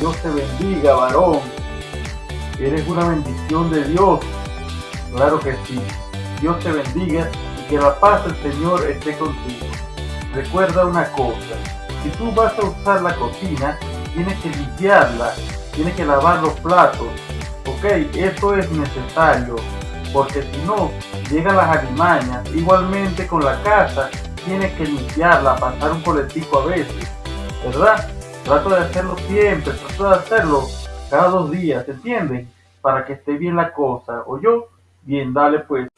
Dios te bendiga, varón. Eres una bendición de Dios. Claro que sí. Dios te bendiga y que la paz del Señor esté contigo. Recuerda una cosa. Si tú vas a usar la cocina, tienes que limpiarla, tienes que lavar los platos. Ok, eso es necesario. Porque si no, llegan las alimañas. Igualmente con la casa, tienes que limpiarla, pasar un coletico a veces. ¿Verdad? Trato de hacerlo siempre, trato de hacerlo cada dos días, ¿entienden? Para que esté bien la cosa. O yo, bien, dale pues.